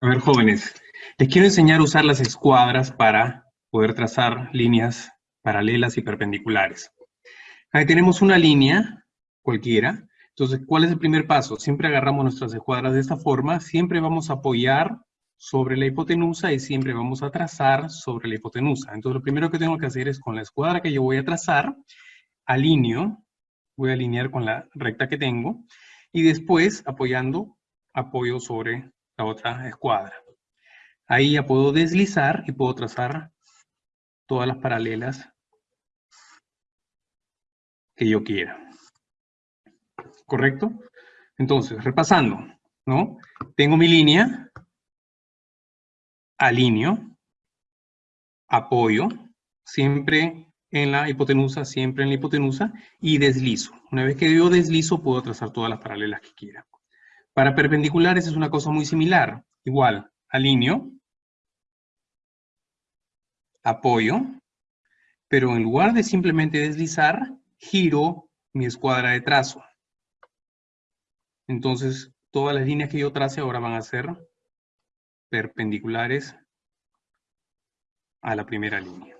A ver, jóvenes, les quiero enseñar a usar las escuadras para poder trazar líneas paralelas y perpendiculares. Ahí tenemos una línea cualquiera. Entonces, ¿cuál es el primer paso? Siempre agarramos nuestras escuadras de esta forma, siempre vamos a apoyar sobre la hipotenusa y siempre vamos a trazar sobre la hipotenusa. Entonces, lo primero que tengo que hacer es con la escuadra que yo voy a trazar, alineo, voy a alinear con la recta que tengo, y después, apoyando, apoyo sobre la otra escuadra. Ahí ya puedo deslizar y puedo trazar todas las paralelas que yo quiera. ¿Correcto? Entonces, repasando, ¿no? Tengo mi línea, alineo, apoyo, siempre en la hipotenusa, siempre en la hipotenusa, y deslizo. Una vez que yo deslizo, puedo trazar todas las paralelas que quiera. Para perpendiculares es una cosa muy similar. Igual, alineo, apoyo, pero en lugar de simplemente deslizar, giro mi escuadra de trazo. Entonces, todas las líneas que yo trace ahora van a ser perpendiculares a la primera línea.